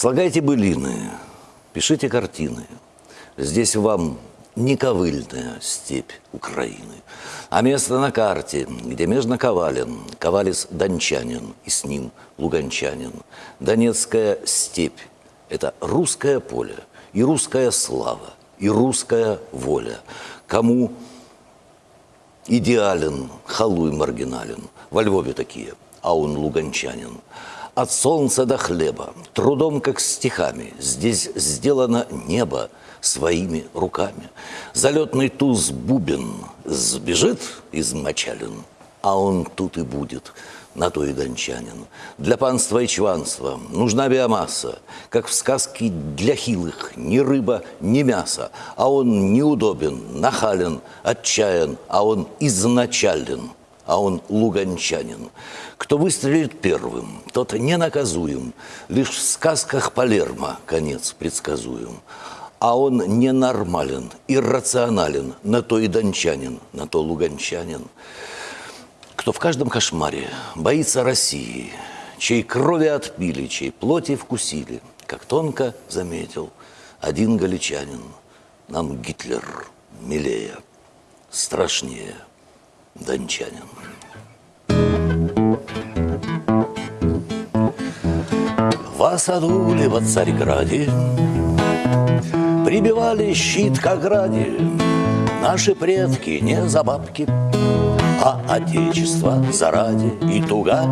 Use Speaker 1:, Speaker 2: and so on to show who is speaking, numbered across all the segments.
Speaker 1: Слагайте былины, пишите картины. Здесь вам не ковыльная степь Украины, а место на карте, где межно Ковалин, Ковалис дончанин, и с ним луганчанин. Донецкая степь – это русское поле, и русская слава, и русская воля. Кому идеален, халуй маргинален, во Львове такие, а он луганчанин – от солнца до хлеба, трудом как стихами, здесь сделано небо своими руками. Залетный туз бубен сбежит измочален, а он тут и будет, на то и дончанин. Для панства и чванства нужна биомасса, как в сказке для хилых, ни рыба, ни мясо, а он неудобен, нахален, отчаян, а он изначален – а он луганчанин. Кто выстрелит первым, тот не наказуем, лишь в сказках Палермо конец предсказуем. А он ненормален, иррационален, на то и дончанин, на то луганчанин. Кто в каждом кошмаре боится России, чей крови отпили, чей плоти вкусили, как тонко заметил один галичанин, нам Гитлер милее, страшнее – дончанин. В Асадуле во Царьграде Прибивали щит к ограде. Наши предки не за бабки, А отечество заради и туга.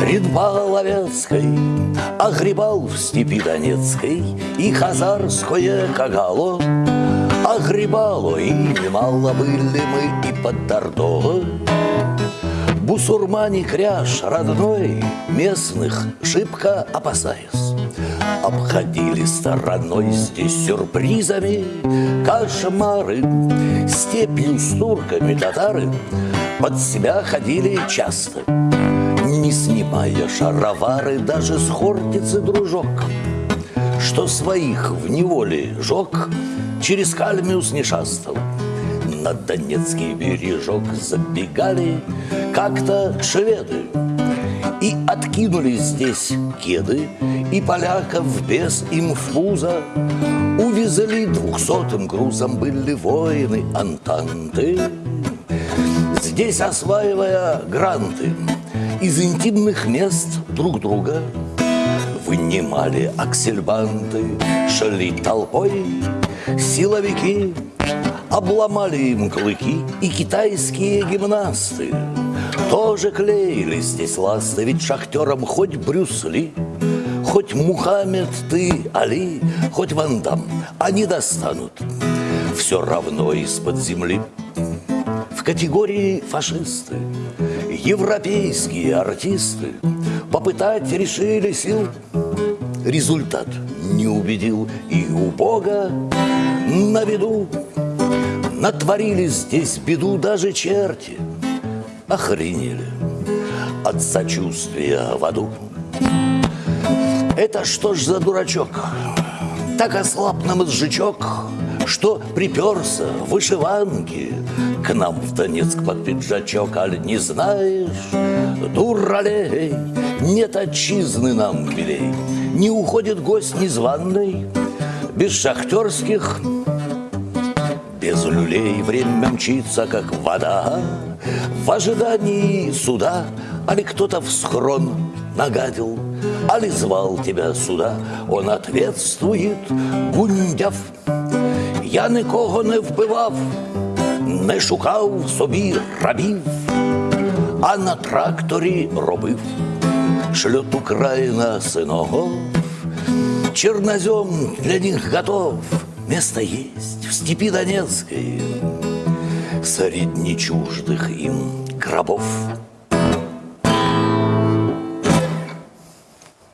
Speaker 1: Ридбал Овецкой Огребал в степи Донецкой И хазарское кагало Огребало и немало были мы и под Тордо. Бусурмане кряж родной Местных шибко опасаясь. Обходили стороной здесь сюрпризами Кошмары Степью с турками татары. Под себя ходили часто Не снимая шаровары Даже с хортицы дружок. Что своих в неволе жег через Кальмиус не шастал. На Донецкий бережок забегали как-то шведы. И откинули здесь кеды, и поляков без инфуза Увезли двухсотым грузом были воины Антанты. Здесь осваивая гранты из интимных мест друг друга Вынимали аксельбанты, шли толпой Силовики обломали им клыки И китайские гимнасты. Тоже клеили здесь ласты Ведь шахтерам хоть Брюсли Хоть Мухаммед ты, Али Хоть Ван Дам Они достанут. Все равно из-под земли. В категории фашисты Европейские артисты Попытать решили сил Результат не убедил И у Бога на виду Натворили здесь беду даже черти Охренели от сочувствия в аду Это что ж за дурачок? Так ослаб нам изжичок, Что приперся в вышиванке К нам в Донецк под пиджачок Аль не знаешь, дуралей Нет отчизны нам милей Не уходит гость незваный без шахтерских, без люлей. Время мчится, как вода, В ожидании суда, али кто-то в схрон нагадил, Али звал тебя сюда, он ответствует, гундяв Я нікого не вбивав, не шукав собі рабів, а на тракторі робив шльот Україна синого. Чернозем для них готов, место есть в степи Донецкой, Среди чуждых им гробов.